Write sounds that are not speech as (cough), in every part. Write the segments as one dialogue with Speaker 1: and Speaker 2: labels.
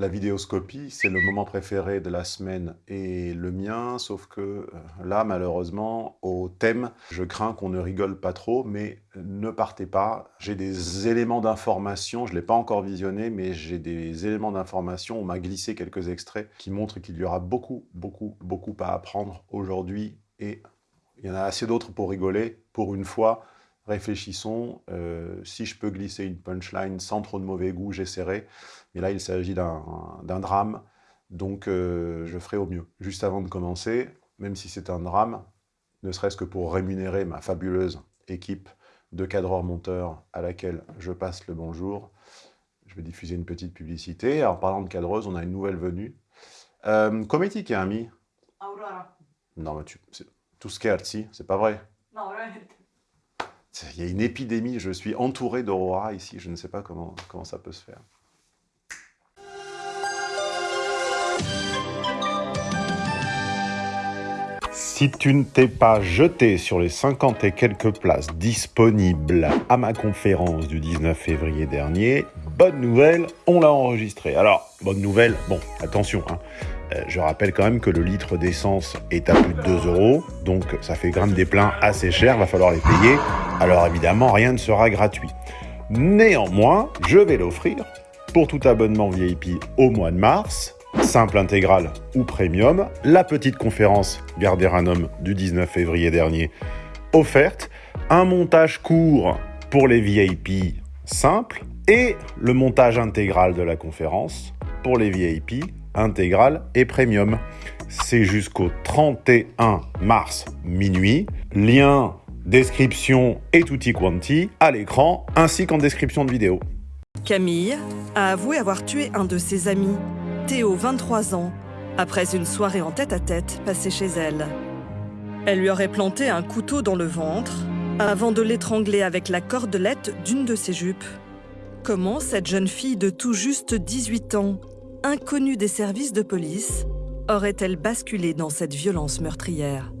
Speaker 1: La vidéoscopie, c'est le moment préféré de la semaine et le mien, sauf que euh, là, malheureusement, au thème, je crains qu'on ne rigole pas trop, mais ne partez pas. J'ai des éléments d'information, je ne l'ai pas encore visionné, mais j'ai des éléments d'information, on m'a glissé quelques extraits qui montrent qu'il y aura beaucoup, beaucoup, beaucoup à apprendre aujourd'hui et il y en a assez d'autres pour rigoler. Pour une fois, réfléchissons. Euh, si je peux glisser une punchline sans trop de mauvais goût, j'essaierai. Mais là, il s'agit d'un drame, donc euh, je ferai au mieux. Juste avant de commencer, même si c'est un drame, ne serait-ce que pour rémunérer ma fabuleuse équipe de cadreurs-monteurs à laquelle je passe le bonjour, je vais diffuser une petite publicité. En parlant de cadreuse, on a une nouvelle venue. Euh, come ti chiami
Speaker 2: Aurora.
Speaker 1: Non, mais tu, tu scherzi, c'est pas vrai?
Speaker 2: No, veramente.
Speaker 1: Il y a une épidémie, je suis entouré d'aurora ici, je ne sais pas comment, comment ça peut se faire. Si tu ne t'es pas jeté sur les 50 et quelques places disponibles à ma conférence du 19 février dernier, bonne nouvelle, on l'a enregistré. Alors, bonne nouvelle, bon, attention, hein, euh, je rappelle quand même que le litre d'essence est à plus de 2 euros, donc ça fait gramme des pleins assez cher, va falloir les payer. Alors évidemment, rien ne sera gratuit. Néanmoins, je vais l'offrir pour tout abonnement VIP au mois de mars, simple intégral ou premium, la petite conférence Garderanum du 19 février dernier offerte, un montage court pour les VIP simples et le montage intégral de la conférence pour les VIP intégral et premium. C'est jusqu'au 31 mars minuit. Lien, description et tutti quanti à l'écran ainsi qu'en description de vidéo.
Speaker 3: Camille a avoué avoir tué un de ses amis, Théo, 23 ans, après une soirée en tête-à-tête passée chez elle. Elle lui aurait planté un couteau dans le ventre avant de l'étrangler avec la cordelette d'une de ses jupes. Comment cette jeune fille de tout juste 18 ans, inconnue des services de police, aurait-elle basculé dans cette violence meurtrière?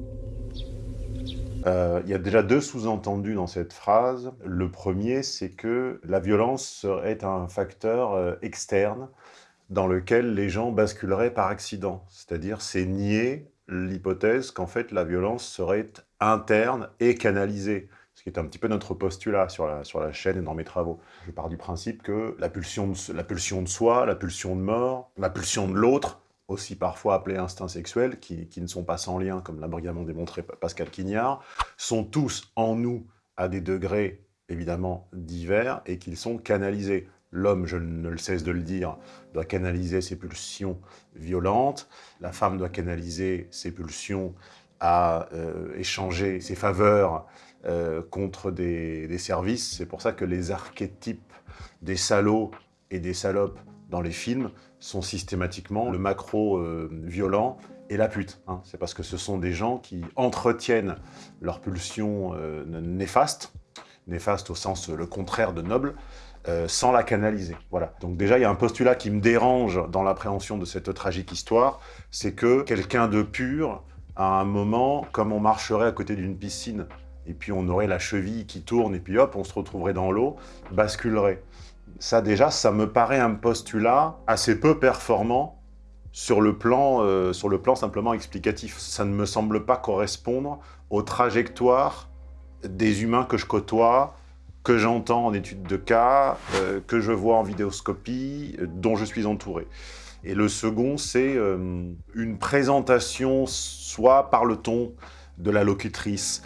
Speaker 1: Euh, Il y a déjà deux sous-entendus dans cette phrase. Le premier, c'est que la violence serait un facteur euh, externe dans lequel les gens basculeraient par accident. C'est-à-dire, c'est nier l'hypothèse qu'en fait la violence serait interne et canalisée, ce qui est un petit peu notre postulat sur la, sur la chaîne et dans mes travaux. Je pars du principe que de, la pulsion de soi, la pulsion de mort, la pulsion de l'autre, aussi parfois appelés instincts sexuels, qui, ne sont pas sans lien, comme l'a brillamment démontré Pascal Quignard, sont tous en nous à des degrés évidemment divers et qu'ils sont canalisés. L'homme, je ne le cesse de le dire, doit canaliser ses pulsions violentes, la femme doit canaliser ses pulsions à euh, échanger ses faveurs euh, contre des, des services. C'est pour ça que les archétypes des salauds et des salopes dans les films sont systématiquement le macro-violent et la pute. hein. C'est parce que ce sont des gens qui entretiennent leur pulsion euh, néfaste, néfaste au sens euh, le contraire de noble, euh, sans la canaliser. Voilà. Donc déjà, il y a un postulat qui me dérange dans l'appréhension de cette tragique histoire, c'est que quelqu'un de pur, à un moment, comme on marcherait à côté d'une piscine, et puis on aurait la cheville qui tourne, et puis hop, on se retrouverait dans l'eau, basculerait. Ça déjà, ça me paraît un postulat assez peu performant sur le plan, euh, sur le plan simplement explicatif. Ça ne me semble pas correspondre aux trajectoires des humains que je côtoie, que j'entends en études de cas, euh, que je vois en vidéoscopie, euh, dont je suis entouré. Et le second, c'est une présentation soit par le ton de la locutrice,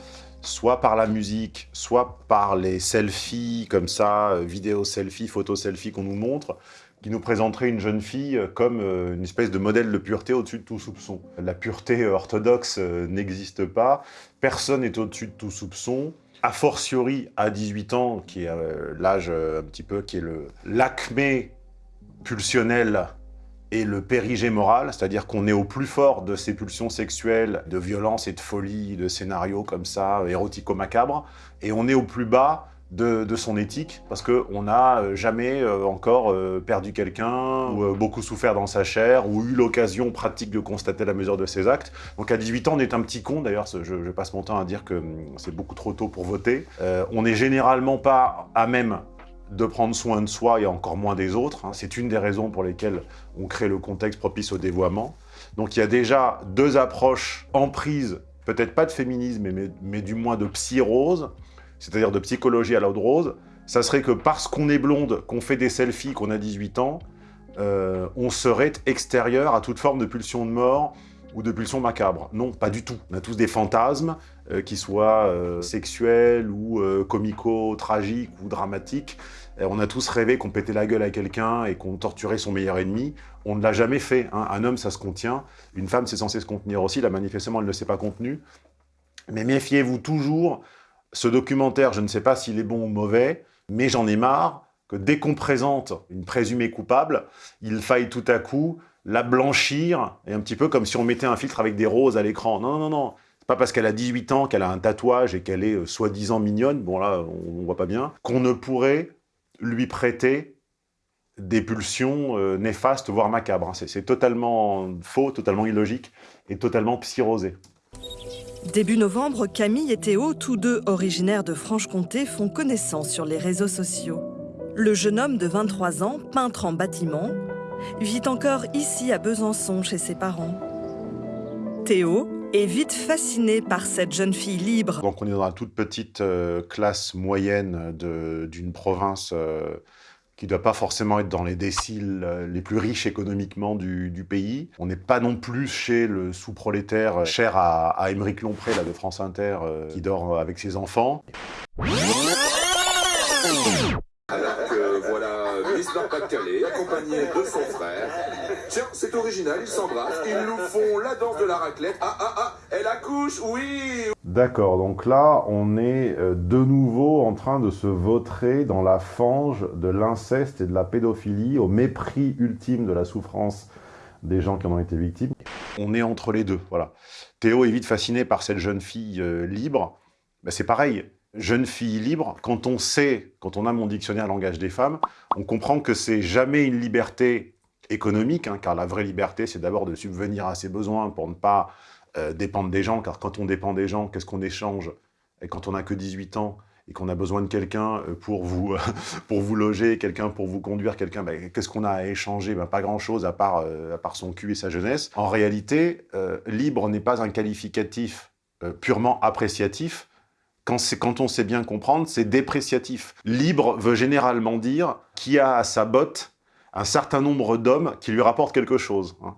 Speaker 1: soit par la musique, soit par les selfies, comme ça, euh, vidéo selfie, photo selfie qu'on nous montre, qui nous présenterait une jeune fille euh, comme euh, une espèce de modèle de pureté au-dessus de tout soupçon. La pureté orthodoxe n'existe pas, personne n'est au-dessus de tout soupçon, a fortiori à 18 ans, qui est l'âge un petit peu, qui est l'acmé pulsionnel et le périgée moral, c'est-à-dire qu'on est au plus fort de ces pulsions sexuelles, de violence et de folie, de scénarios comme ça, érotico-macabres, et on est au plus bas de, son éthique, parce qu'on n'a euh, jamais euh, encore euh, perdu quelqu'un, ou beaucoup souffert dans sa chair, ou eu l'occasion pratique de constater la mesure de ses actes. Donc à 18 ans, on est un petit con, d'ailleurs, je, passe mon temps à dire que hum, c'est beaucoup trop tôt pour voter. On n'est généralement pas à même de prendre soin de soi et encore moins des autres. hein. C'est une des raisons pour lesquelles on crée le contexte propice au dévoiement. Donc il y a déjà deux approches en prise, peut-être pas de féminisme, mais, mais, du moins de psy-rose, c'est-à-dire de psychologie à l'eau de rose. Ça serait que parce qu'on est blonde, qu'on fait des selfies, qu'on a 18 ans, euh, on serait extérieur à toute forme de pulsion de mort ou de pulsion macabre. Non, pas du tout. On a tous des fantasmes, euh, qui soient euh, sexuels ou euh, comico-tragiques ou dramatiques. On a tous rêvé qu'on pétait la gueule à quelqu'un et qu'on torturait son meilleur ennemi. On ne l'a jamais fait. hein. Un homme, ça se contient. Une femme, c'est censé se contenir aussi. Là, manifestement, elle ne s'est pas contenue. Mais méfiez-vous toujours. Ce documentaire, je ne sais pas s'il est bon ou mauvais, mais j'en ai marre que dès qu'on présente une présumée coupable, il faille tout à coup la blanchir, et un petit peu comme si on mettait un filtre avec des roses à l'écran. Non, non, non. C'est pas parce qu'elle a 18 ans, qu'elle a un tatouage et qu'elle est euh, soi-disant mignonne, bon là, on, on voit pas bien, qu'on ne pourrait lui prêter des pulsions euh, néfastes, voire macabres. hein. C'est totalement faux, totalement illogique et totalement psyrosé.
Speaker 3: Début novembre, Camille et Théo, tous deux originaires de Franche-Comté, font connaissance sur les réseaux sociaux. Le jeune homme de 23 ans, peintre en bâtiment, vit encore ici à Besançon chez ses parents. Théo est vite fasciné par cette jeune fille libre.
Speaker 1: Donc on est dans la toute petite euh, classe moyenne d'une province euh, qui ne doit pas forcément être dans les déciles euh, les plus riches économiquement du, pays. On n'est pas non plus chez le sous-prolétaire cher à, à Émeric Lompré là, de France Inter qui dort avec ses enfants.
Speaker 2: Nord-Pas-de-Calais, accompagnée de son frère. Tiens, c'est original, ils s'embrassent, ils nous font la danse de la raclette. Ah ah ah, elle accouche, oui
Speaker 1: D'accord, donc là, on est euh, de nouveau en train de se vautrer dans la fange de l'inceste et de la pédophilie, au mépris ultime de la souffrance des gens qui en ont été victimes. On est entre les deux, voilà. Théo est vite fasciné par cette jeune fille euh, libre. Ben, c'est pareil, jeune fille libre, quand on sait, quand on a mon dictionnaire langage des femmes, on comprend que c'est jamais une liberté économique, hein, car la vraie liberté, c'est d'abord de subvenir à ses besoins pour ne pas euh, dépendre des gens, car quand on dépend des gens, qu'est-ce qu'on échange? Et quand on n'a que 18 ans et qu'on a besoin de quelqu'un euh, pour vous, (laughs) pour vous loger, quelqu'un pour vous conduire, quelqu'un, ben, qu'est-ce qu'on a à échanger? Ben, Pas grand-chose à, part, euh, à part son cul et sa jeunesse. En réalité, libre n'est pas un qualificatif purement appréciatif. Quand, on sait bien comprendre, c'est dépréciatif. Libre veut généralement dire qui a à sa botte un certain nombre d'hommes qui lui rapportent quelque chose. hein.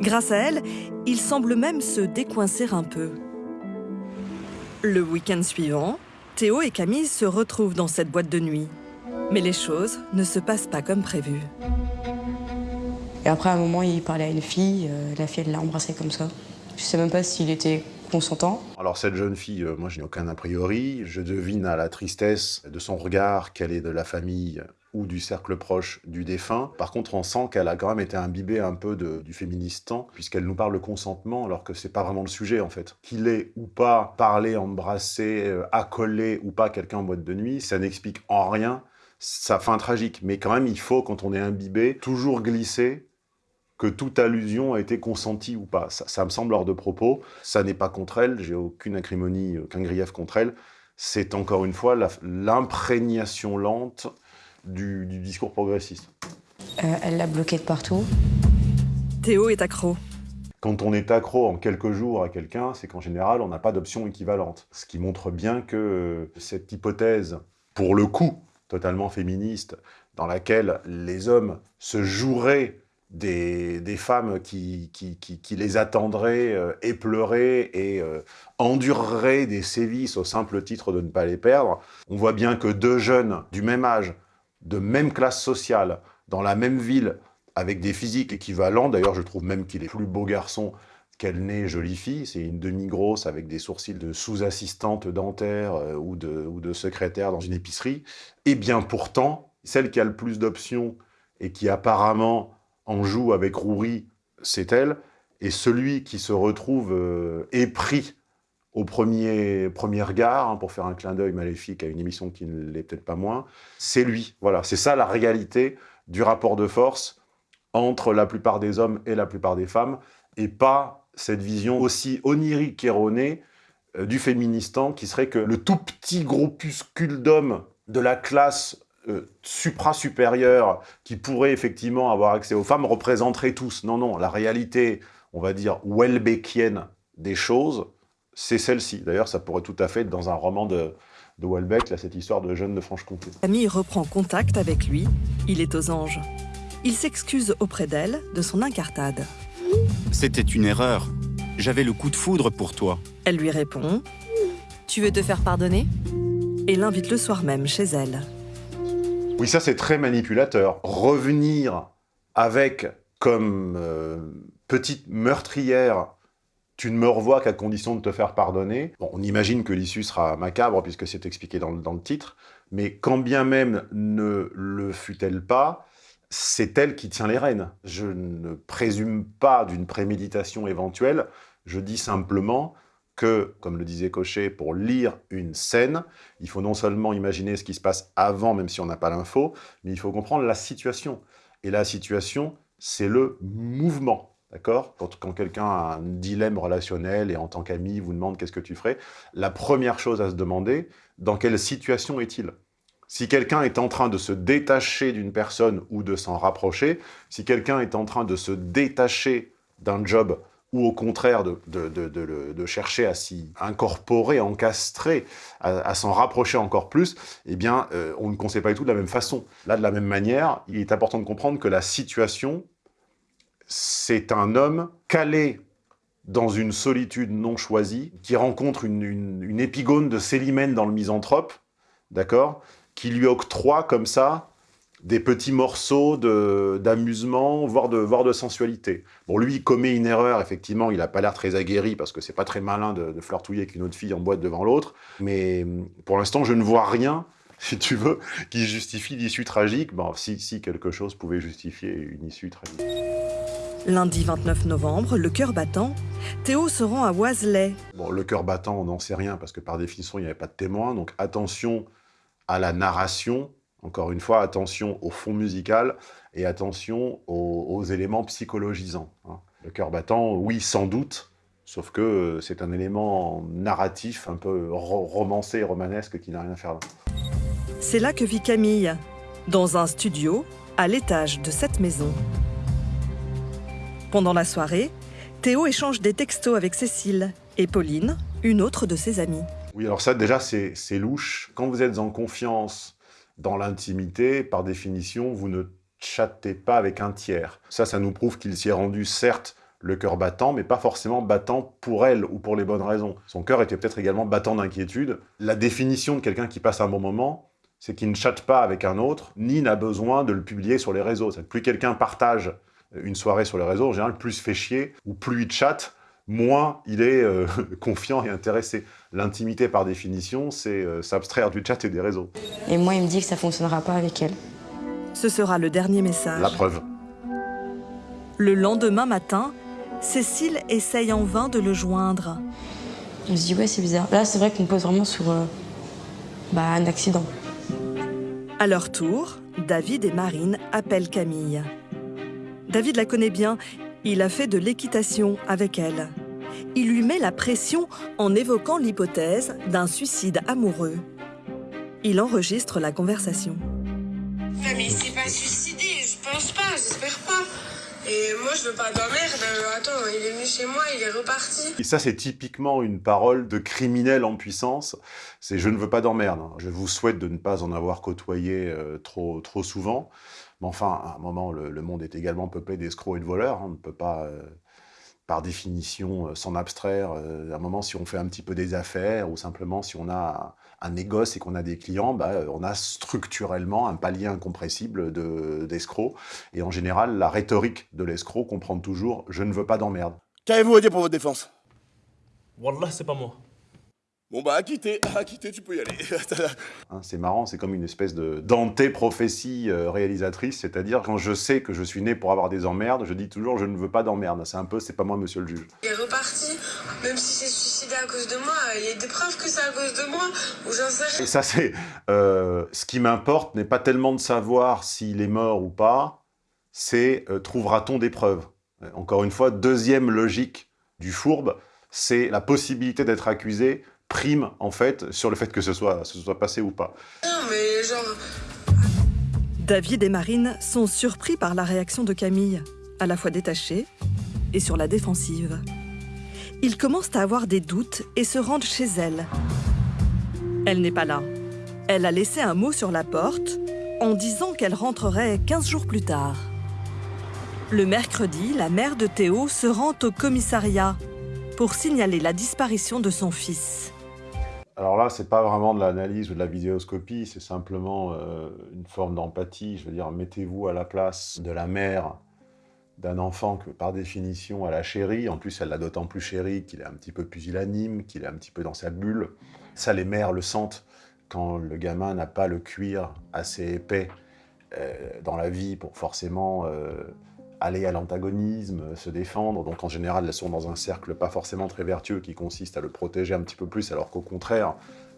Speaker 3: Grâce à elle, il semble même se décoincer un peu. Le week-end suivant, Théo et Camille se retrouvent dans cette boîte de nuit. Mais les choses ne se passent pas comme prévu.
Speaker 4: Et après, à un moment, il parlait à une fille, euh, la fille, elle l'a embrassé comme ça. Je sais même pas s'il était
Speaker 1: Alors cette jeune fille, euh, moi je n'ai aucun a priori. Je devine à la tristesse de son regard qu'elle est de la famille ou du cercle proche du défunt. Par contre, on sent qu'elle a quand même été imbibée un peu de- du féministan, puisqu'elle nous parle de consentement, alors que c'est pas vraiment le sujet en fait. Qu'il ait ou pas parlé, embrassé, euh, accolé ou pas quelqu'un en boîte de nuit, ça n'explique en rien sa fin tragique. Mais quand même, il faut, quand on est imbibé, toujours glisser que toute allusion a été consentie ou pas. Ça, ça me semble hors de propos. Ça n'est pas contre elle, j'ai aucune acrimonie, aucun grief contre elle. C'est encore une fois l'imprégnation lente du, du discours progressiste.
Speaker 4: Euh, elle l'a bloqué de partout.
Speaker 3: Théo est accro.
Speaker 1: Quand on est accro en quelques jours à quelqu'un, c'est qu'en général, on n'a pas d'option équivalente. Ce qui montre bien que euh, cette hypothèse, pour le coup, totalement féministe, dans laquelle les hommes se joueraient des, femmes qui, les attendraient, euh, épleuraient et euh, endureraient des sévices au simple titre de ne pas les perdre, on voit bien que deux jeunes du même âge, de même classe sociale, dans la même ville, avec des physiques équivalents. D'ailleurs, je trouve même qu'il est plus beau garçon qu'elle n'est jolie fille. C'est une demi-grosse avec des sourcils de sous-assistante dentaire euh, ou, de, ou de secrétaire dans une épicerie. Et bien pourtant, celle qui a le plus d'options et qui apparemment en joue avec rouerie, c'est elle. Et celui qui se retrouve euh, épris au premier, premier regard, hein, pour faire un clin d'œil maléfique à une émission qui ne l'est peut-être pas moins, c'est lui. Voilà, c'est ça la réalité du rapport de force entre la plupart des hommes et la plupart des femmes, et pas cette vision aussi onirique erronée euh, du féministan qui serait que le tout petit groupuscule d'hommes de la classe euh, supra-supérieure qui pourrait effectivement avoir accès aux femmes représenterait tous. Non, non, la réalité, on va dire, Welbeckienne des choses, c'est celle-ci. D'ailleurs, ça pourrait tout à fait être dans un roman de, de Welbeck, là, cette histoire de jeune de Franche-Comté.
Speaker 3: Camille reprend contact avec lui. Il est aux anges. Il s'excuse auprès d'elle de son incartade.
Speaker 5: C'était une erreur. J'avais le coup de foudre pour toi.
Speaker 3: Elle lui répond
Speaker 6: Tu veux te faire pardonner?
Speaker 3: et l'invite le soir même chez elle.
Speaker 1: Oui, ça c'est très manipulateur. Revenir avec comme euh, petite meurtrière tu ne me revois qu'à condition de te faire pardonner. On imagine que l'issue sera macabre, puisque c'est expliqué dans, le titre, mais quand bien même ne le fut-elle pas, c'est elle qui tient les rênes. Je ne présume pas d'une préméditation éventuelle, je dis simplement que, comme le disait Cochet, pour lire une scène, il faut non seulement imaginer ce qui se passe avant, même si on n'a pas l'info, mais il faut comprendre la situation. Et la situation, c'est le mouvement. D'accord? Quand, quand quelqu'un a un dilemme relationnel et en tant qu'ami vous demande qu'est-ce que tu ferais, la première chose à se demander, dans quelle situation est-il? Si quelqu'un est en train de se détacher d'une personne ou de s'en rapprocher, si quelqu'un est en train de se détacher d'un job ou au contraire de, de, de, chercher à s'y incorporer, encastrer, à, à s'en rapprocher encore plus, eh bien, euh, on ne conseille pas du tout de la même façon. Là, de la même manière, il est important de comprendre que la situation, c'est un homme calé dans une solitude non choisie, qui rencontre une, une, une épigone de Célimène dans le Misanthrope, d'accord Qui lui octroie comme ça des petits morceaux d'amusement, voire de, voire de sensualité. Bon, lui, il commet une erreur, effectivement, il n'a pas l'air très aguerri, parce que c'est pas très malin de, de flirtouiller avec une autre fille en boîte devant l'autre, mais pour l'instant, je ne vois rien, (laughs) si tu veux, qui justifie l'issue tragique. Bon, si, si quelque chose pouvait justifier une issue tragique.
Speaker 3: Lundi 29 novembre, le cœur battant, Théo se rend à Oiselay.
Speaker 1: Bon, le cœur battant, on n'en sait rien, parce que par définition, il n'y avait pas de témoin, donc attention à la narration, encore une fois, attention au fond musical et attention aux, aux éléments psychologisants. Hein. Le cœur battant, oui, sans doute, sauf que euh, c'est un élément narratif un peu ro romancé et romanesque qui n'a rien à faire là.
Speaker 3: C'est là que vit Camille, dans un studio, à l'étage de cette maison. Pendant la soirée, Théo échange des textos avec Cécile et Pauline, une autre de ses amies.
Speaker 1: Oui, alors ça, déjà, c'est louche. Quand vous êtes en confiance dans l'intimité, par définition, vous ne chattez pas avec un tiers. Ça, ça nous prouve qu'il s'y est rendu, certes, le cœur battant, mais pas forcément battant pour elle ou pour les bonnes raisons. Son cœur était peut-être également battant d'inquiétude. La définition de quelqu'un qui passe un bon moment, c'est qu'il ne chatte pas avec un autre, ni n'a besoin de le publier sur les réseaux. Plus quelqu'un partage une soirée sur les réseaux, en général, plus il fait chier, ou plus il chatte, moins il est euh, (laughs) confiant et intéressé. L'intimité, par définition, c'est euh, s'abstraire du chat et des réseaux.
Speaker 4: Et moi, il me dit que ça fonctionnera pas avec elle.
Speaker 3: Ce sera le dernier message.
Speaker 1: La preuve.
Speaker 3: Le lendemain matin, Cécile essaye en vain de le joindre.
Speaker 4: On se dit, ouais, c'est bizarre. Là, c'est vrai qu'on pose vraiment sur euh, bah, un accident.
Speaker 3: À leur tour, David et Marine appellent Camille. David la connaît bien, il a fait de l'équitation avec elle. Il lui met la pression en évoquant l'hypothèse d'un suicide amoureux. Il enregistre la conversation.
Speaker 7: Non mais il s'est pas suicidé, je pense pas, j'espère pas. Et moi je veux pas d'emmerde, attends, il est venu chez moi, il est reparti.
Speaker 1: Et ça c'est typiquement une parole de criminel en puissance, c'est je ne veux pas d'emmerde. Je vous souhaite de ne pas en avoir côtoyé euh, trop, trop souvent. Mais enfin, à un moment, le, le monde est également peuplé d'escrocs et de voleurs. Hein. On ne peut pas, euh, par définition, euh, s'en abstraire. Euh, à un moment, si on fait un petit peu des affaires ou simplement si on a un, un négoce et qu'on a des clients, bah, on a structurellement un palier incompressible d'escrocs. De, et en général, la rhétorique de l'escroc comprend toujours « je ne veux pas d'emmerde ».
Speaker 8: Qu'avez-vous à dire pour votre défense?
Speaker 9: Wallah, c'est pas moi.
Speaker 8: Bon bah, à quitter, (laughs) à quitter, tu peux y aller. (laughs)
Speaker 1: hein, c'est marrant, c'est comme une espèce de Dante-prophétie euh, réalisatrice, c'est-à-dire quand je sais que je suis né pour avoir des emmerdes, je dis toujours je ne veux pas d'emmerdes. C'est un peu, c'est pas moi monsieur le juge.
Speaker 7: Il est reparti, même si c'est suicidé à cause de moi, il y a des preuves que c'est à cause de moi, ou j'en sais rien.
Speaker 1: Et ça c'est, euh, ce qui m'importe n'est pas tellement de savoir s'il est mort ou pas, c'est euh, trouvera-t-on des preuves? Encore une fois, deuxième logique du fourbe, c'est la possibilité d'être accusé prime, en fait, sur le fait que ce soit, ce soit passé ou pas.
Speaker 7: Non, mais genre...
Speaker 3: David et Marine sont surpris par la réaction de Camille, à la fois détachée et sur la défensive. Ils commencent à avoir des doutes et se rendent chez elle. Elle n'est pas là. Elle a laissé un mot sur la porte en disant qu'elle rentrerait 15 jours plus tard. Le mercredi, la mère de Théo se rend au commissariat pour signaler la disparition de son fils.
Speaker 1: Alors là, c'est pas vraiment de l'analyse ou de la vidéoscopie, c'est simplement euh, une forme d'empathie. Je veux dire, mettez-vous à la place de la mère d'un enfant que, par définition, elle a chéri. En plus, elle l'a d'autant plus chéri qu'il est un petit peu pusillanime, qu'il est un petit peu dans sa bulle. Ça, les mères le sentent quand le gamin n'a pas le cuir assez épais euh, dans la vie pour forcément euh, aller à l'antagonisme, se défendre. Donc en général, elles sont dans un cercle pas forcément très vertueux qui consiste à le protéger un petit peu plus, alors qu'au contraire,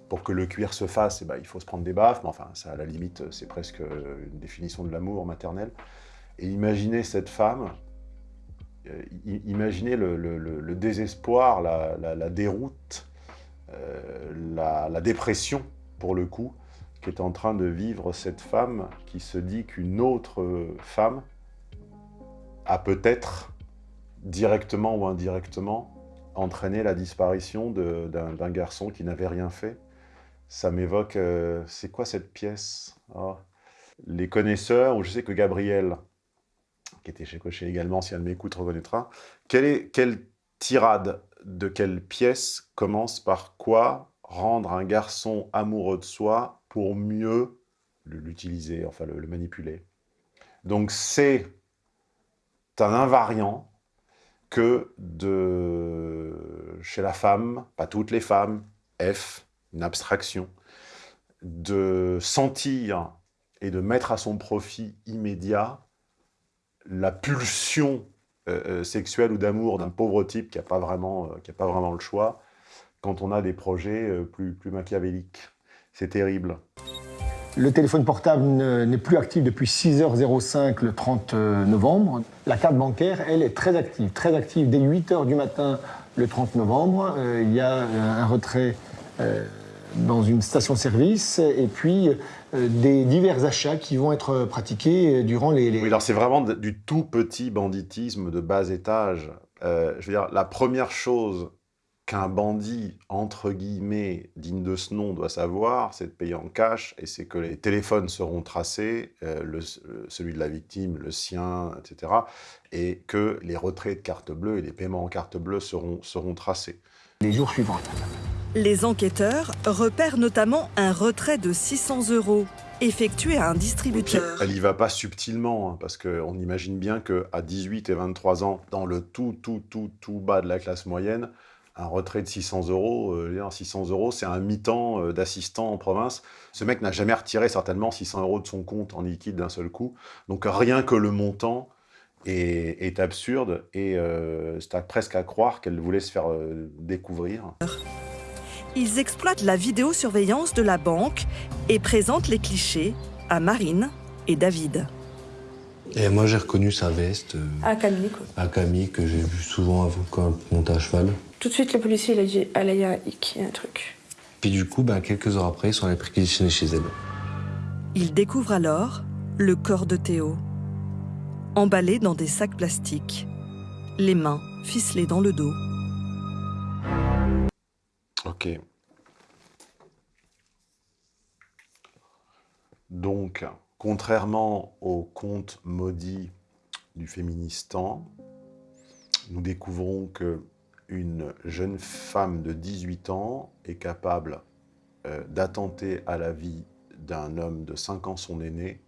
Speaker 1: pour que le cuir se fasse, eh ben, il faut se prendre des baffes. Mais enfin, ça, à la limite, c'est presque une définition de l'amour maternel. Et imaginez cette femme, euh, imaginez le, désespoir, la, déroute, euh, la, la, dépression, pour le coup, qu'est en train de vivre cette femme qui se dit qu'une autre femme a peut-être, directement ou indirectement, entraîné la disparition d'un garçon qui n'avait rien fait. Ça m'évoque... Euh, c'est quoi cette pièce? Oh. Les connaisseurs, ou je sais que Gabriel, qui était chez Cochet également, si elle m'écoute, reconnaîtra. Quelle, est, quelle tirade de quelle pièce commence par quoi rendre un garçon amoureux de soi pour mieux l'utiliser, enfin le, le manipuler? Donc c'est un invariant que de, chez la femme, pas toutes les femmes, F, une abstraction, de sentir et de mettre à son profit immédiat la pulsion euh, euh sexuelle ou d'amour d'un pauvre type qui n'a pas, vraiment, euh, pas vraiment le choix quand on a des projets plus, plus machiavéliques. C'est terrible.
Speaker 10: Le téléphone portable n'est plus actif depuis 6h05 le 30 novembre. La carte bancaire, elle, est très active, très active dès 8h du matin le 30 novembre. Euh, il y a un retrait euh, dans une station-service et puis euh, des divers achats qui vont être pratiqués durant les...
Speaker 1: Oui, alors c'est vraiment du tout petit banditisme de bas étage. Euh, je veux dire, la première chose qu'un bandit, entre guillemets, digne de ce nom, doit savoir, c'est de payer en cash, et c'est que les téléphones seront tracés, euh, le, celui de la victime, le sien, etc., et que les retraits de carte bleue et les paiements en carte bleue seront, seront tracés.
Speaker 10: Les jours suivants.
Speaker 3: Les enquêteurs repèrent notamment un retrait de 600 euros effectué à un distributeur.
Speaker 1: Elle y va pas subtilement, hein, parce qu'on imagine bien qu'à 18 et 23 ans, dans le tout, tout, tout, tout bas de la classe moyenne, un retrait de 600 euros, euh, 600 euros, c'est un mi-temps euh, d'assistant en province. Ce mec n'a jamais retiré certainement 600 euros de son compte en liquide d'un seul coup. Donc rien que le montant est, est absurde et euh, c'est presque à croire qu'elle voulait se faire euh, découvrir.
Speaker 3: Ils exploitent la vidéosurveillance de la banque et présentent les clichés à Marine et David.
Speaker 11: Et moi, j'ai reconnu sa veste. Euh,
Speaker 4: À Camille, quoi.
Speaker 11: à Camille, que j'ai vu souvent avant quand elle montait à cheval.
Speaker 4: Tout de suite, le policier, il a dit là, il y a un hic, il y a un truc.
Speaker 11: Puis du coup, ben, quelques heures après, ils sont allés perquisitionner chez elle.
Speaker 3: Ils découvrent alors le corps de Théo, emballé dans des sacs plastiques, les mains ficelées dans le dos.
Speaker 1: Ok. Donc, contrairement au conte maudit du féministan, nous découvrons que une jeune femme de 18 ans est capable euh, d'attenter à la vie d'un homme de 5 ans son aîné,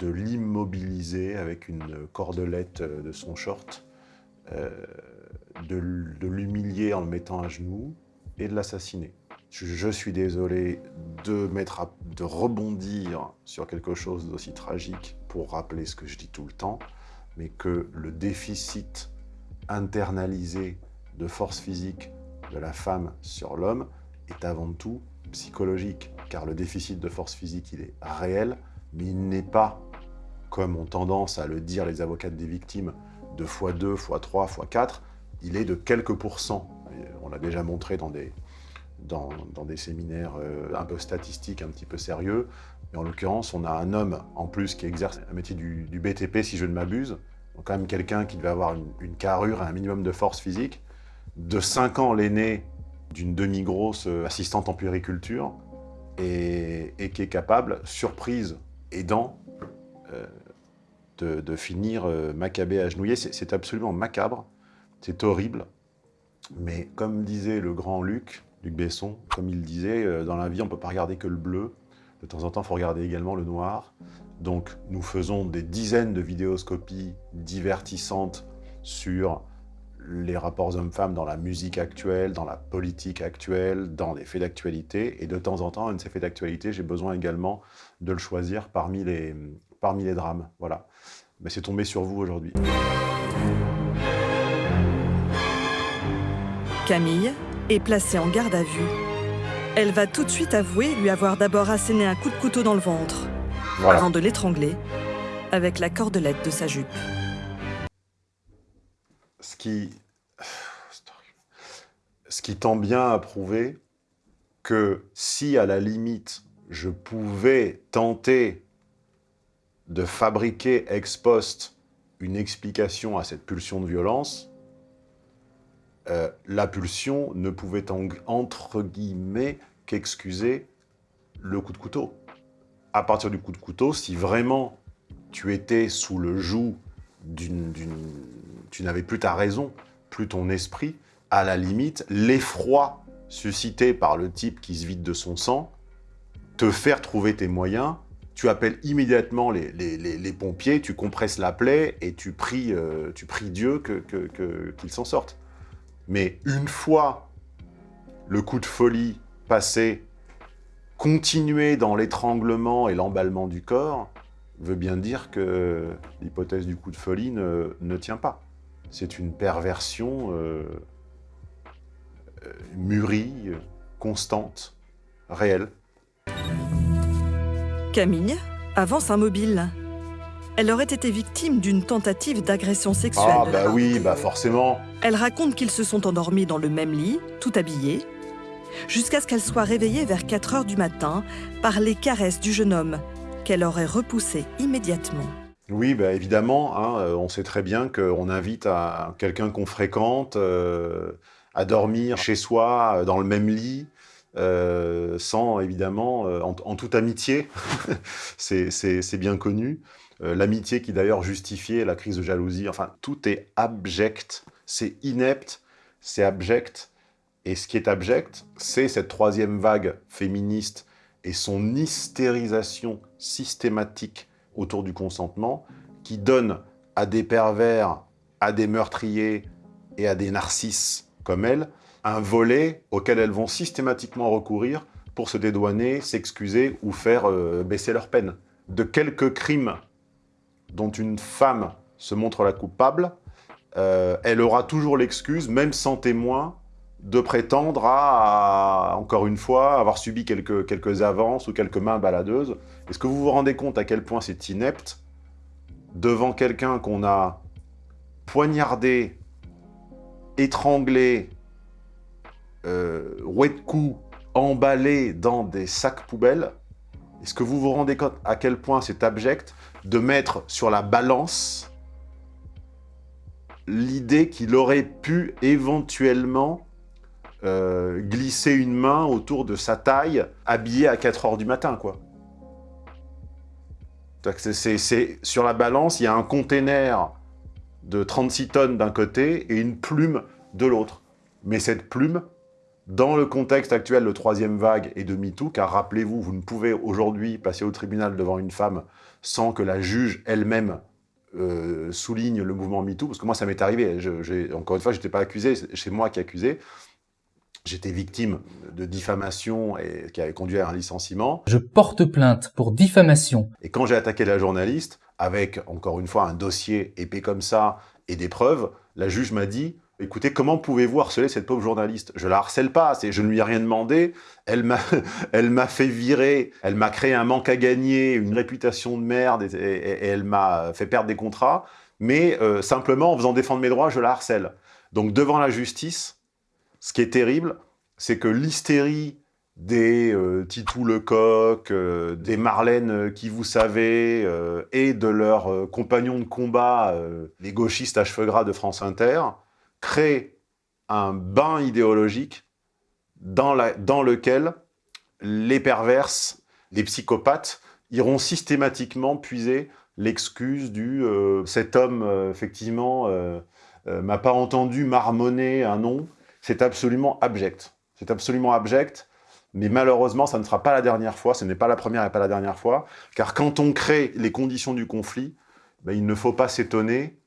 Speaker 1: de l'immobiliser avec une cordelette euh, de son short, euh, de, l'humilier en le mettant à genoux et de l'assassiner. Je, je suis désolé de, mettre à- de rebondir sur quelque chose d'aussi tragique pour rappeler ce que je dis tout le temps, mais que le déficit internalisé de force physique de la femme sur l'homme est avant tout psychologique, car le déficit de force physique, il est réel, mais il n'est pas, comme ont tendance à le dire les avocats des victimes, de x2, x3, x4, il est de quelques pourcents. On l'a déjà montré dans des, dans, des séminaires euh, un peu statistiques, un petit peu sérieux. Mais en l'occurrence, on a un homme en plus qui exerce un métier du, du BTP, si je ne m'abuse. Donc quand même quelqu'un qui devait avoir une, une carrure et un minimum de force physique. De 5 ans l'aîné d'une demi-grosse euh, assistante en puériculture et, et qui est capable, surprise aidant, euh, de, finir euh, macabé agenouillé. C'est c'est absolument macabre, c'est horrible. Mais comme disait le grand Luc, Luc Besson, comme il disait, euh, dans la vie, on ne peut pas regarder que le bleu. De temps en temps, il faut regarder également le noir. Donc, nous faisons des dizaines de vidéoscopies divertissantes sur les rapports hommes-femmes dans la musique actuelle, dans la politique actuelle, dans les faits d'actualité. Et de temps en temps, un de ces faits d'actualité, j'ai besoin également de le choisir parmi les, parmi les drames. Voilà. Mais c'est tombé sur vous aujourd'hui.
Speaker 3: Camille est placée en garde à vue. Elle va tout de suite avouer lui avoir d'abord asséné un coup de couteau dans le ventre,
Speaker 1: Voilà.
Speaker 3: avant de l'étrangler avec la cordelette de sa jupe.
Speaker 1: Ce qui, (sighs) ce tend bien à prouver que si, à la limite, je pouvais tenter de fabriquer ex post une explication à cette pulsion de violence, euh, la pulsion ne pouvait en- entre guillemets qu'excuser le coup de couteau. À partir du coup de couteau, si vraiment tu étais sous le joug Tu n'avais plus ta raison, plus ton esprit, à la limite, l'effroi suscité par le type qui se vide de son sang, te faire trouver tes moyens, tu appelles immédiatement les, pompiers, tu compresses la plaie et tu pries, euh, tu Dieu qu'il s'en sorte. Mais une fois le coup de folie passé, continuer dans l'étranglement et l'emballement du corps veut bien dire que l'hypothèse du coup de folie ne, ne tient pas. C'est une perversion euh, euh, mûrie, constante, réelle.
Speaker 3: Camille avance immobile. Elle aurait été victime d'une tentative d'agression sexuelle.
Speaker 1: Ah bah oui, bah forcément.
Speaker 3: Elle raconte qu'ils se sont endormis dans le même lit, tout habillés, jusqu'à ce qu'elle soit réveillée vers 4 heures du matin par les caresses du jeune homme, qu'elle aurait repoussé immédiatement.
Speaker 1: Oui, bah évidemment, hein, euh, on sait très bien qu'on invite quelqu'un qu'on fréquente euh, à dormir chez soi, euh, dans le même lit, sans évidemment, en, toute amitié, (laughs) c'est bien connu. L'amitié qui d'ailleurs justifiait la crise de jalousie, enfin tout est abject, c'est inepte, c'est abject. Et ce qui est abject, c'est cette troisième vague féministe et son hystérisation systématique autour du consentement qui donne à des pervers, à des meurtriers et à des narcisses comme elle, un volet auquel elles vont systématiquement recourir pour se dédouaner, s'excuser ou faire euh, baisser leur peine. De quelques crimes dont une femme se montre la coupable, euh, elle aura toujours l'excuse, même sans témoin, de prétendre à, encore une fois, avoir subi quelques, quelques avances ou quelques mains baladeuses. Est-ce que vous vous rendez compte à quel point c'est inepte devant quelqu'un qu'on a poignardé, étranglé, euh, roué de coups, emballé dans des sacs poubelles? Est-ce que vous vous rendez compte à quel point c'est abject de mettre sur la balance l'idée qu'il aurait pu éventuellement euh, glisser une main autour de sa taille, habillé à 4 heures du matin, quoi. C'est- sur la balance, il y a un container de 36 tonnes d'un côté et une plume de l'autre. Mais cette plume, dans le contexte actuel de troisième vague et de MeToo, car rappelez-vous, vous ne pouvez aujourd'hui passer au tribunal devant une femme sans que la juge elle-même euh, souligne le mouvement MeToo, parce que moi ça m'est arrivé, encore une fois, je n'étais pas accusé, c'est c'est moi qui accusé, j'étais victime de diffamation et qui avait conduit à un licenciement.
Speaker 12: Je porte plainte pour diffamation.
Speaker 1: Et quand j'ai attaqué la journaliste, avec, encore une fois, un dossier épais comme ça et des preuves, la juge m'a dit « Écoutez, comment pouvez-vous harceler cette pauvre journaliste? Je la harcèle pas, c'est je ne lui ai rien demandé, elle m'a (laughs) elle m'a fait virer, elle m'a créé un manque à gagner, une réputation de merde, et, et- et elle m'a fait perdre des contrats, mais euh, simplement, en faisant défendre mes droits, je la harcèle. » Donc, devant la justice, ce qui est terrible, c'est que l'hystérie des euh, Titou Lecoq, euh, des Marlène euh, qui vous savez, euh, et de leurs compagnons de combat, les gauchistes à cheveux gras de France Inter, crée un bain idéologique dans, dans lequel les perverses, les psychopathes iront systématiquement puiser l'excuse du cet homme effectivement m'a pas entendu marmonner un nom. C'est absolument abject. C'est absolument abject. Mais malheureusement, ça ne sera pas la dernière fois, ce n'est pas la première et pas la dernière fois, car quand on crée les conditions du conflit, ben, il ne faut pas s'étonner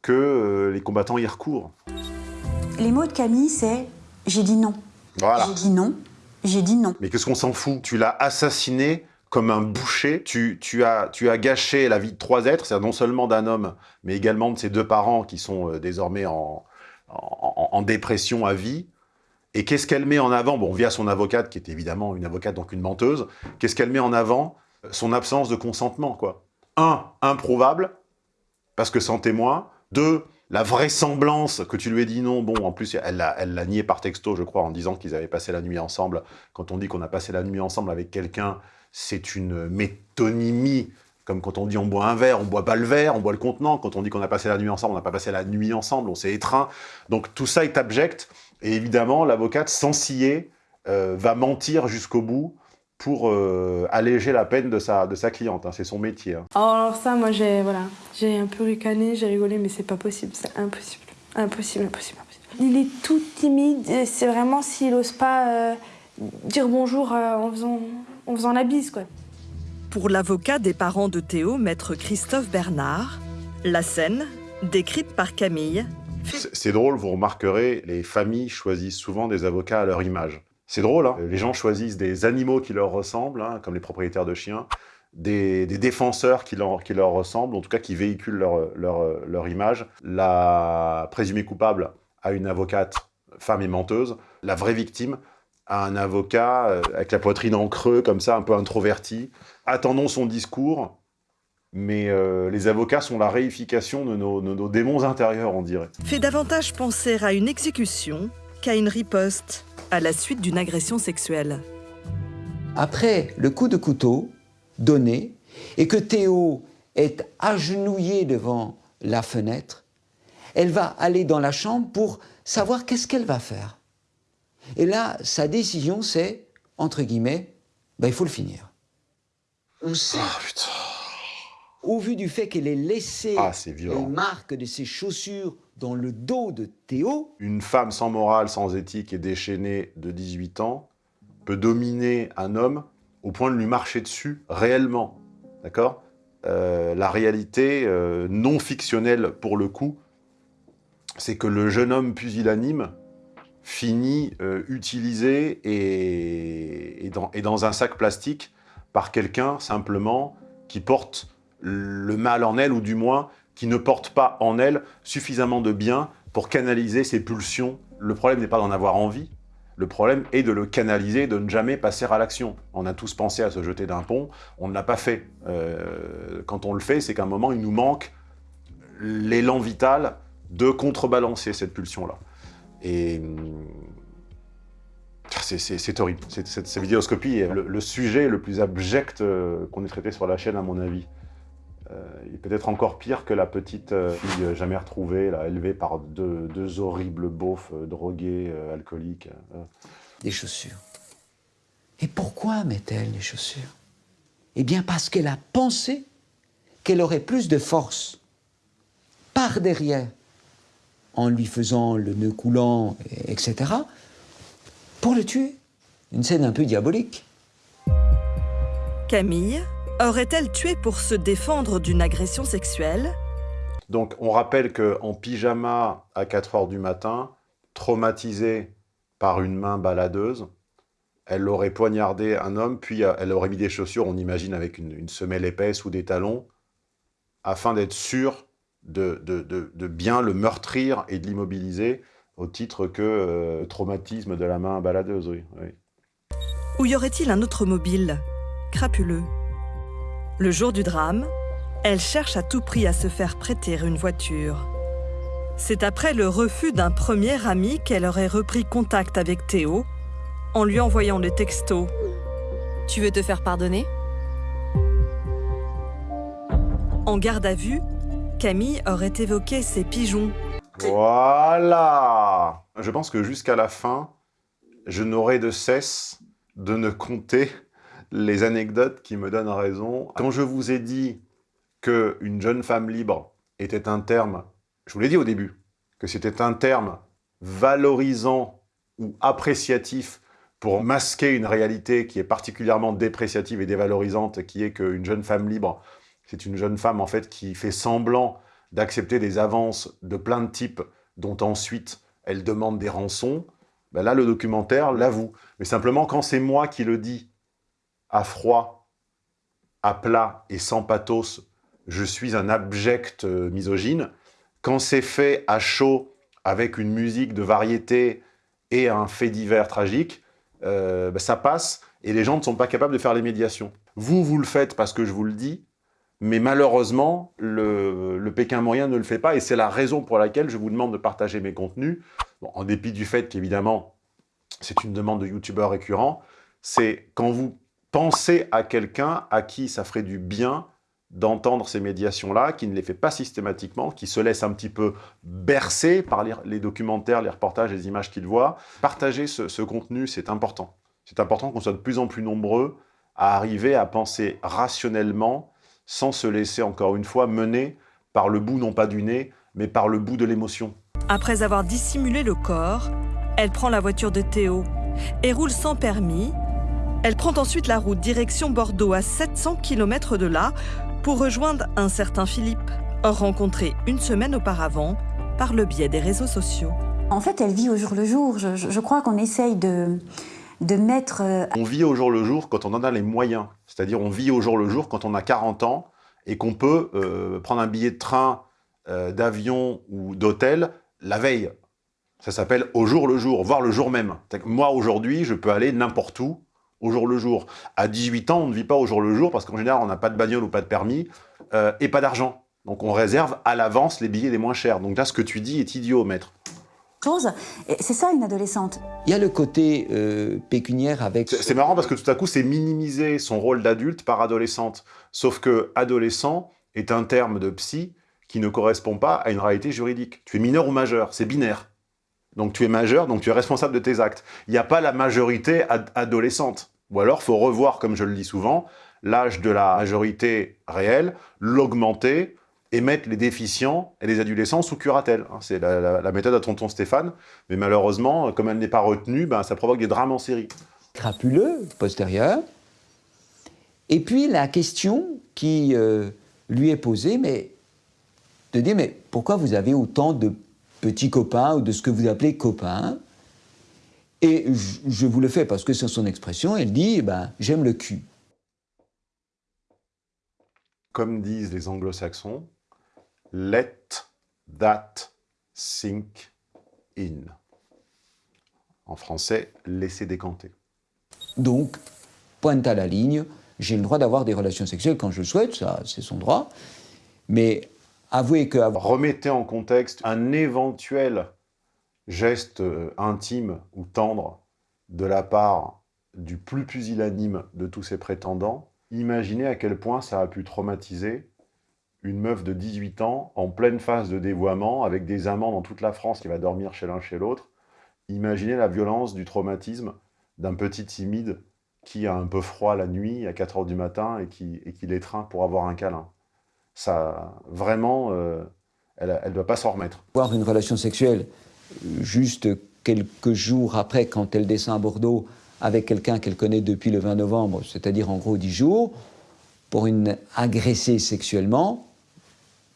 Speaker 1: que euh, les combattants y recourent.
Speaker 13: Les mots de Camille, c'est j'ai dit non.
Speaker 1: Voilà.
Speaker 13: J'ai dit non. J'ai dit non.
Speaker 1: Mais qu'est-ce qu'on s'en fout? Tu l'as assassiné comme un boucher, tu, tu, as, tu as gâché la vie de trois êtres, c'est-à-dire non seulement d'un homme, mais également de ses deux parents qui sont euh, désormais en, en, dépression à vie. Et qu'est-ce qu'elle met en avant? Bon, via son avocate, qui est évidemment une avocate, donc une menteuse, qu'est-ce qu'elle met en avant? Son absence de consentement, quoi. Un, improuvable, parce que sans témoin. Deux, la vraisemblance que tu lui aies dit non. Bon, en plus, elle l'a elle l'a nié par texto, je crois, en disant qu'ils avaient passé la nuit ensemble. Quand on dit qu'on a passé la nuit ensemble avec quelqu'un, c'est une métonymie. Comme quand on dit on boit un verre, on boit pas le verre, on boit le contenant. Quand on dit qu'on a passé la nuit ensemble, on n'a pas passé la nuit ensemble, on s'est étreint. Donc tout ça est abject. Et évidemment, l'avocate, sans scier, euh, va mentir jusqu'au bout pour euh, alléger la peine de sa, de sa cliente. hein. C'est son métier. hein.
Speaker 14: Alors ça, moi, j'ai voilà, j'ai un peu ricané, j'ai rigolé, mais c'est pas possible, c'est impossible. Impossible, impossible, impossible. Il est tout timide, c'est vraiment s'il ose pas euh, dire bonjour euh, en, faisant, en faisant la bise, quoi.
Speaker 3: Pour l'avocat des parents de Théo, maître Christophe Bernard, la scène, décrite par Camille,
Speaker 1: C'est drôle, vous remarquerez, les familles choisissent souvent des avocats à leur image. C'est drôle, hein les gens choisissent des animaux qui leur ressemblent, hein, comme les propriétaires de chiens, des, des défenseurs qui leur, qui leur ressemblent, en tout cas qui véhiculent leur, leur, leur image. La présumée coupable a une avocate femme et menteuse. La vraie victime a un avocat euh, avec la poitrine en creux, comme ça, un peu introverti. Attendons son discours, mais euh, les avocats sont la réification de nos, de nos démons intérieurs, on dirait.
Speaker 3: fait davantage penser à une exécution qu'à une riposte à la suite d'une agression sexuelle.
Speaker 15: Après le coup de couteau donné et que Théo est agenouillé devant la fenêtre, elle va aller dans la chambre pour savoir qu'est-ce qu'elle va faire. Et là, sa décision, c'est, entre guillemets, ben, il faut le finir. On sait, au vu du fait qu'elle ait laissé
Speaker 1: Ah,
Speaker 15: les marques de ses chaussures dans le dos de Théo,
Speaker 1: Une femme sans morale, sans éthique et déchaînée de 18 ans peut dominer un homme au point de lui marcher dessus réellement. D'accord? Euh, La réalité euh, non fictionnelle pour le coup, c'est que le jeune homme pusillanime finit euh, utilisé et, et dans, et dans un sac plastique par quelqu'un simplement qui porte le mal en elle, ou du moins qui ne porte pas en elle suffisamment de bien pour canaliser ses pulsions. Le problème n'est pas d'en avoir envie, le problème est de le canaliser, de ne jamais passer à l'action. On a tous pensé à se jeter d'un pont, on ne l'a pas fait. Euh, quand on le fait, c'est qu'à un moment, il nous manque l'élan vital de contrebalancer cette pulsion-là. Et hum, c'est- c'est horrible. Cette, cette vidéoscopie est le, le sujet le plus abject euh, qu'on ait traité sur la chaîne, à mon avis. Euh, il est peut-être encore pire que la petite euh, fille jamais retrouvée, élevée par deux, horribles beaufs drogués, alcooliques.
Speaker 15: des chaussures. Et pourquoi met-elle les chaussures? Eh bien parce qu'elle a pensé qu'elle aurait plus de force par derrière, en lui faisant le nœud coulant, et- etc., pour le tuer. Une scène un peu diabolique.
Speaker 3: Camille aurait-elle tué pour se défendre d'une agression sexuelle?
Speaker 1: Donc, on rappelle qu'en pyjama à 4 heures du matin, traumatisée par une main baladeuse, elle aurait poignardé un homme, puis euh, elle aurait mis des chaussures, on imagine avec une, une semelle épaisse ou des talons, afin d'être sûre de, de- de- de bien le meurtrir et de l'immobiliser, au titre que euh, traumatisme de la main baladeuse, oui. oui.
Speaker 3: Ou y aurait-il un autre mobile? Crapuleux. Le jour du drame, elle cherche à tout prix à se faire prêter une voiture. C'est après le refus d'un premier ami qu'elle aurait repris contact avec Théo en lui envoyant le texto «
Speaker 6: Tu veux te faire pardonner ?»
Speaker 3: En garde à vue, Camille aurait évoqué ses pigeons.
Speaker 1: Voilà Je pense que jusqu'à la fin, je n'aurai de cesse de ne compter les anecdotes qui me donnent raison. Quand je vous ai dit qu'une jeune femme libre était un terme, je vous l'ai dit au début, que c'était un terme valorisant ou appréciatif pour masquer une réalité qui est particulièrement dépréciative et dévalorisante, qui est qu'une jeune femme libre, c'est une jeune femme en fait qui fait semblant d'accepter des avances de plein de types dont ensuite elle demande des rançons, ben là le documentaire l'avoue. Mais simplement quand c'est moi qui le dis à froid, à plat et sans pathos, je suis un abject euh, misogyne. Quand c'est fait à chaud, avec une musique de variété et un fait divers tragique, euh, bah, ça passe et les gens ne sont pas capables de faire les médiations. Vous, vous le faites parce que je vous le dis, mais malheureusement, le, Pékin moyen ne le fait pas et c'est la raison pour laquelle je vous demande de partager mes contenus, en dépit du fait qu'évidemment, c'est une demande de youtubeurs récurrent, c'est quand vous pensez à quelqu'un à qui ça ferait du bien d'entendre ces médiations-là, qui ne les fait pas systématiquement, qui se laisse un petit peu bercer par les, documentaires, les reportages, les images qu'il voit. Partager ce, contenu, c'est important. C'est important qu'on soit de plus en plus nombreux à arriver à penser rationnellement, sans se laisser, encore une fois, mener par le bout non pas du nez, mais par le bout de l'émotion.
Speaker 3: Après avoir dissimulé le corps, elle prend la voiture de Théo et roule sans permis. Elle prend ensuite la route direction Bordeaux à 700 km de là pour rejoindre un certain Philippe, rencontré une semaine auparavant par le biais des réseaux sociaux.
Speaker 13: En fait, elle vit au jour le jour. Je, crois qu'on essaye de, Euh,
Speaker 1: on vit au jour le jour quand on en a les moyens. C'est-à-dire on vit au jour le jour quand on a 40 ans et qu'on peut euh, prendre un billet de train, euh, d'avion ou d'hôtel la veille. Ça s'appelle au jour le jour, voire le jour même. Moi, aujourd'hui, je peux aller n'importe où au jour le jour. À 18 ans, on ne vit pas au jour le jour parce qu'en général, on n'a pas de bagnole ou pas de permis et pas d'argent. Donc on réserve à l'avance les billets les moins chers. Donc là, ce que tu dis est idiot, maître.
Speaker 13: Chose, c'est ça une adolescente.
Speaker 15: Il y a le côté euh, pécuniaire avec...
Speaker 1: C'est marrant parce que tout à coup, c'est minimiser son rôle d'adulte par adolescente. Sauf que adolescent est un terme de psy qui ne correspond pas à une réalité juridique. Tu es mineur ou majeur, c'est binaire. Donc tu es majeur, donc tu es responsable de tes actes. Il n'y a pas la majorité adolescente. Ou alors, il faut revoir, comme je le dis souvent, l'âge de la majorité réelle, l'augmenter et mettre les déficients et les adolescents sous curatelle. Hein, c'est la, méthode à tonton Stéphane, mais malheureusement, comme elle n'est pas retenue, ben, ça provoque des drames en série.
Speaker 15: Crapuleux, postérieur. Et puis la question qui euh, lui est posée, mais de dire, mais pourquoi vous avez autant de petits copains ou de ce que vous appelez copains? Et je vous le fais parce que c'est son expression, elle dit eh ben, j'aime le cul.
Speaker 1: Comme disent les anglo-saxons, let that sink in. En français, laisser décanter.
Speaker 15: Donc, pointe à la ligne, j'ai le droit d'avoir des relations sexuelles quand je le souhaite, ça c'est son droit, mais avouez que...
Speaker 1: Remettez en contexte un éventuel geste euh, intime ou tendre de la part du plus pusillanime de tous ces prétendants, imaginez à quel point ça a pu traumatiser une meuf de 18 ans en pleine phase de dévoiement, avec des amants dans toute la France qui va dormir chez l'un chez l'autre. Imaginez la violence du traumatisme d'un petit timide qui a un peu froid la nuit à 4 heures du matin et qui, l'étreint pour avoir un câlin. Ça, vraiment, euh, elle ne doit pas s'en remettre.
Speaker 15: Avoir une relation sexuelle juste quelques jours après, quand elle descend à Bordeaux, avec quelqu'un qu'elle connaît depuis le 20 novembre, c'est-à-dire en gros 10 jours, pour une agressée sexuellement,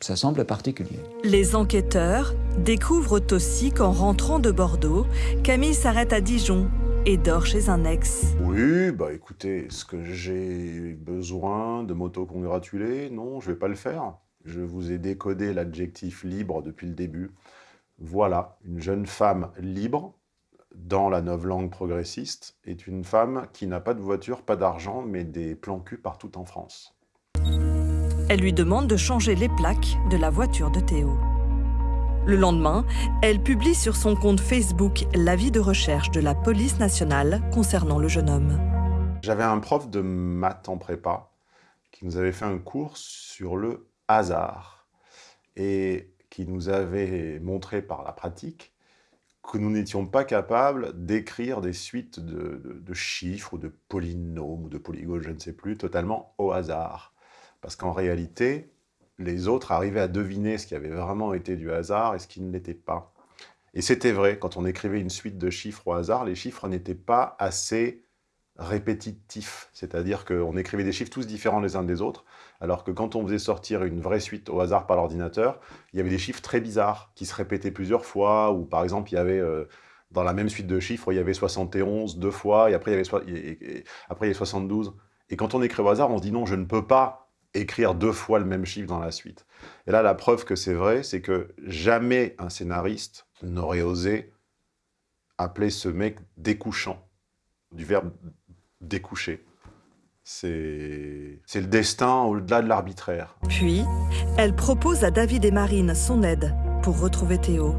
Speaker 15: ça semble particulier.
Speaker 3: Les enquêteurs découvrent aussi qu'en rentrant de Bordeaux, Camille s'arrête à Dijon et dort chez un ex.
Speaker 1: Oui, bah écoutez, est-ce que j'ai besoin de m'auto-congratuler Non, je vais pas le faire. Je vous ai décodé l'adjectif libre depuis le début. Voilà, une jeune femme libre, dans la langue progressiste, est une femme qui n'a pas de voiture, pas d'argent, mais des plans cul partout en France.
Speaker 3: Elle lui demande de changer les plaques de la voiture de Théo. Le lendemain, elle publie sur son compte Facebook l'avis de recherche de la police nationale concernant le jeune homme.
Speaker 1: J'avais un prof de maths en prépa qui nous avait fait un cours sur le hasard et qui nous avait montré par la pratique que nous n'étions pas capables d'écrire des suites de, de, de, chiffres ou de polynômes ou de polygones, je ne sais plus, totalement au hasard. Parce qu'en réalité, les autres arrivaient à deviner ce qui avait vraiment été du hasard et ce qui ne l'était pas. Et c'était vrai, quand on écrivait une suite de chiffres au hasard, les chiffres n'étaient pas assez répétitifs. C'est-à-dire qu'on écrivait des chiffres tous différents les uns des autres, alors que quand on faisait sortir une vraie suite au hasard par l'ordinateur, il y avait des chiffres très bizarres, qui se répétaient plusieurs fois, ou par exemple, il y avait... Euh, dans la même suite de chiffres, il y avait 71 deux fois, et après il y avait, et, et, après, il y avait 72. Et quand on écrit au hasard, on se dit non, je ne peux pas écrire deux fois le même chiffre dans la suite. Et là, la preuve que c'est vrai, c'est que jamais un scénariste n'aurait osé appeler ce mec découchant, du verbe découcher. C'est le destin au-delà de l'arbitraire.
Speaker 3: Puis, elle propose à David et Marine son aide pour retrouver Théo.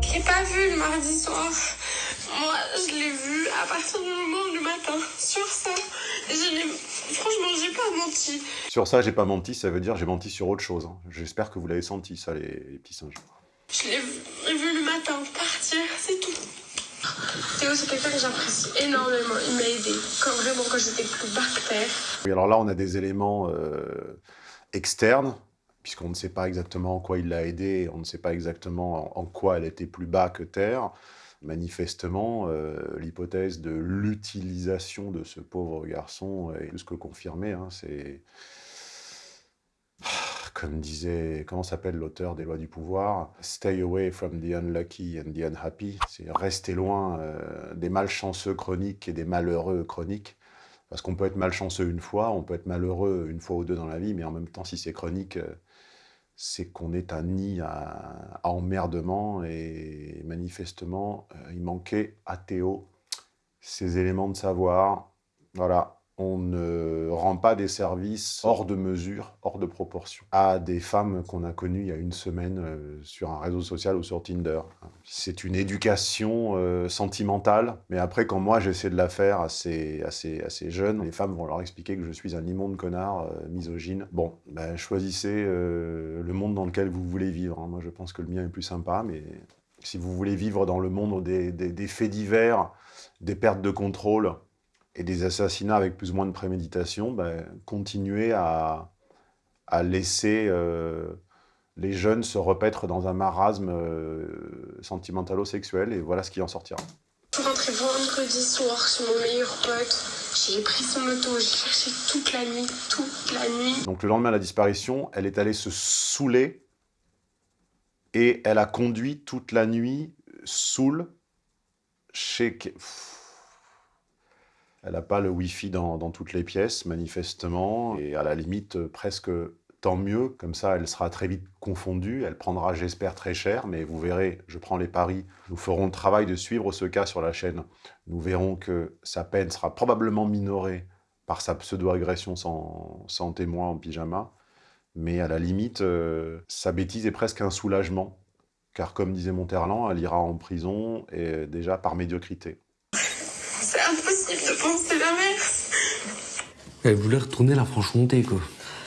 Speaker 7: Je l'ai pas vu le mardi soir. Moi, je l'ai vu à partir du moment du matin. Sur ça, je franchement, j'ai pas menti.
Speaker 1: Sur ça, j'ai pas menti, ça veut dire j'ai menti sur autre chose. Hein. J'espère que vous l'avez senti, ça, les, les petits singes.
Speaker 7: Je l'ai vu le matin partir, c'est tout. Théo, c'est quelqu'un que j'apprécie énormément. Il m'a aidé, quand vraiment quand j'étais plus bas que terre.
Speaker 1: Oui, alors là, on a des éléments euh, externes, puisqu'on ne sait pas exactement en quoi il l'a aidé, on ne sait pas exactement en quoi elle était plus bas que terre. Manifestement, euh, l'hypothèse de l'utilisation de ce pauvre garçon est plus que confirmée. Hein, c'est comme disait, comment s'appelle l'auteur des lois du pouvoir? Stay away from the unlucky and the unhappy. C'est rester loin euh, des malchanceux chroniques et des malheureux chroniques. Parce qu'on peut être malchanceux une fois, on peut être malheureux une fois ou deux dans la vie, mais en même temps, si c'est chronique, euh, c'est qu'on est un nid à, emmerdement et manifestement, euh, il manquait à Théo ces éléments de savoir. Voilà, on ne rend pas des services hors de mesure, hors de proportion, à des femmes qu'on a connues il y a une semaine euh, sur un réseau social ou sur Tinder. C'est une éducation euh, sentimentale, mais après, quand moi j'essaie de la faire à ces, à, ces, jeunes, les femmes vont leur expliquer que je suis un immonde connard, euh, misogyne. Bon, ben, choisissez le monde dans lequel vous voulez vivre. Hein. Moi, je pense que le mien est plus sympa, mais si vous voulez vivre dans le monde des, des faits divers, des pertes de contrôle, et des assassinats avec plus ou moins de préméditation, ben, continuer à, à laisser euh, les jeunes se repaître dans un marasme euh, sentimentalo-sexuel, et voilà ce qui en sortira.
Speaker 7: Je suis rentrée vendredi soir chez mon meilleur pote, j'ai pris son moto, j'ai cherché toute la nuit, toute la nuit.
Speaker 1: Donc le lendemain de la disparition, elle est allée se saouler, et elle a conduit toute la nuit, saoule, chez... Pff, elle n'a pas le Wi-Fi dans, toutes les pièces, manifestement, et à la limite, presque tant mieux. Comme ça, elle sera très vite confondue. Elle prendra, j'espère, très cher, mais vous verrez, je prends les paris. Nous ferons le travail de suivre ce cas sur la chaîne. Nous verrons que sa peine sera probablement minorée par sa pseudo-agression sans, sans, témoin en pyjama. Mais à la limite, euh, sa bêtise est presque un soulagement. Car comme disait Monterland, elle ira en prison, et déjà par médiocrité.
Speaker 7: C'est impossible de penser l'inverse.
Speaker 11: Elle voulait retourner la Franche-Comté, quoi.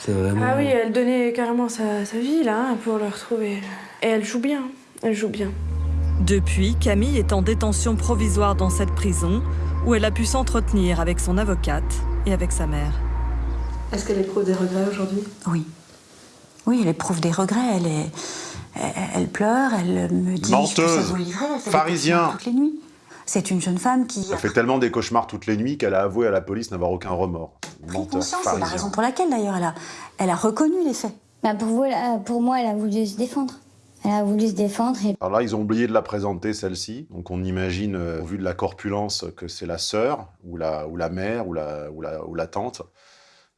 Speaker 11: Vraiment...
Speaker 14: Ah oui, elle donnait carrément sa, sa vie, là, hein, pour le retrouver. Et elle joue bien, elle joue bien.
Speaker 3: Depuis, Camille est en détention provisoire dans cette prison, où elle a pu s'entretenir avec son avocate et avec sa mère.
Speaker 6: Est-ce qu'elle éprouve des regrets aujourd'hui?
Speaker 13: Oui. Oui, elle éprouve des regrets, elle est... Elle, elle pleure, elle me dit...
Speaker 1: Menteuse Pharisien
Speaker 13: Toutes les nuits. C'est une jeune femme qui...
Speaker 1: Elle fait tellement des cauchemars toutes les nuits qu'elle a avoué à la police n'avoir aucun remords. Menteur,
Speaker 13: c'est la raison pour laquelle d'ailleurs elle a, elle a reconnu les faits.
Speaker 16: Bah pour, vous, pour moi, elle a voulu se défendre. Elle a voulu se défendre. Et...
Speaker 1: Alors là, ils ont oublié de la présenter, celle-ci. Donc on imagine, euh, au vu de la corpulence, que c'est la sœur, ou la, ou la mère, ou la, ou la, ou la tante,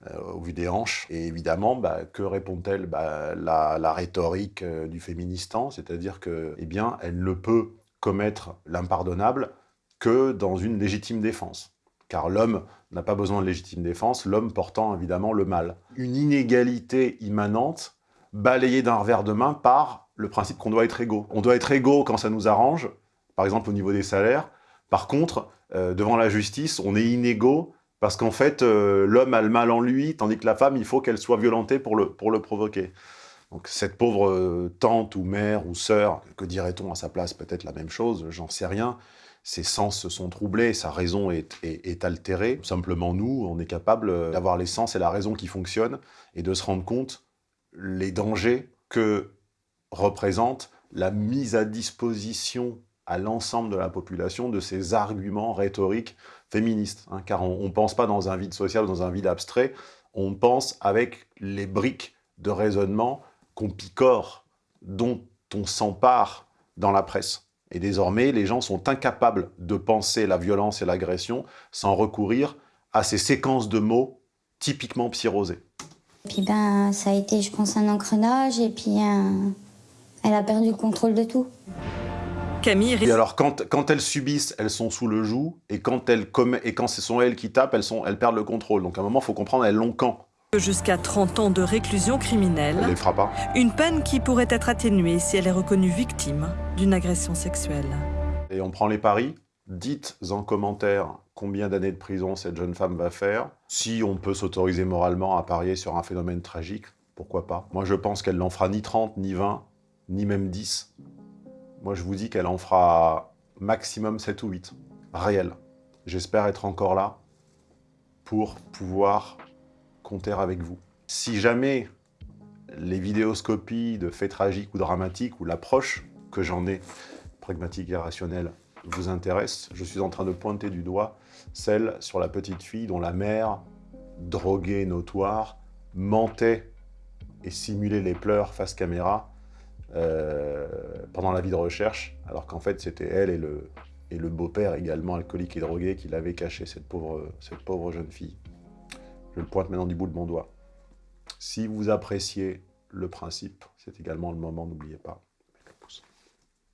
Speaker 1: euh, au vu des hanches. Et évidemment, bah, que répond-elle? Bah, la, la, rhétorique euh, du féministan, c'est-à-dire que, eh bien, elle ne peut commettre l'impardonnable que dans une légitime défense. Car l'homme n'a pas besoin de légitime défense, l'homme portant évidemment le mal. Une inégalité immanente balayée d'un revers de main par le principe qu'on doit être égaux. On doit être égaux quand ça nous arrange, par exemple au niveau des salaires. Par contre, euh, devant la justice, on est inégaux parce qu'en fait, euh, l'homme a le mal en lui, tandis que la femme, il faut qu'elle soit violentée pour le, pour le provoquer. Donc cette pauvre euh, tante ou mère ou sœur, que dirait-on à sa place Peut-être la même chose, j'en sais rien. Ses sens se sont troublés, sa raison est, est, altérée. Simplement, nous, on est capable euh, d'avoir les sens et la raison qui fonctionnent et de se rendre compte les dangers que représente la mise à disposition à l'ensemble de la population de ces arguments rhétoriques féministes. Hein, car on ne pense pas dans un vide social dans un vide abstrait, on pense avec les briques de raisonnement qu'on picore, dont on s'empare dans la presse. Et désormais, les gens sont incapables de penser la violence et l'agression sans recourir à ces séquences de mots typiquement psyrosés.
Speaker 16: Puis ben, ça a été, je pense, un engrenage, et puis elle a perdu le contrôle de tout.
Speaker 1: Camille... Et alors, quand, quand, elles subissent, elles sont sous le joug, et quand, elles, et quand ce sont elles qui tapent, elles, sont, elles perdent le contrôle. Donc à un moment, il faut comprendre, elles l'ont quand
Speaker 3: Jusqu'à 30 ans de réclusion criminelle.
Speaker 1: Elle les fera pas.
Speaker 3: Une peine qui pourrait être atténuée si elle est reconnue victime d'une agression sexuelle.
Speaker 1: Et on prend les paris. Dites en commentaire combien d'années de prison cette jeune femme va faire. Si on peut s'autoriser moralement à parier sur un phénomène tragique, pourquoi pas Moi, je pense qu'elle n'en fera ni 30, ni 20, ni même 10. Moi, je vous dis qu'elle en fera maximum 7 ou 8. Réel. J'espère être encore là pour pouvoir compter avec vous. Si jamais les vidéoscopies de faits tragiques ou dramatiques, ou l'approche que j'en ai, pragmatique et rationnelle, vous intéresse, je suis en train de pointer du doigt celle sur la petite fille dont la mère, droguée notoire, mentait et simulait les pleurs face caméra euh, pendant la vie de recherche, alors qu'en fait c'était elle et le, beau-père également alcoolique et drogué qui l'avaient caché, cette pauvre jeune fille. Je le pointe maintenant du bout de mon doigt. Si vous appréciez le principe, c'est également le moment, n'oubliez pas.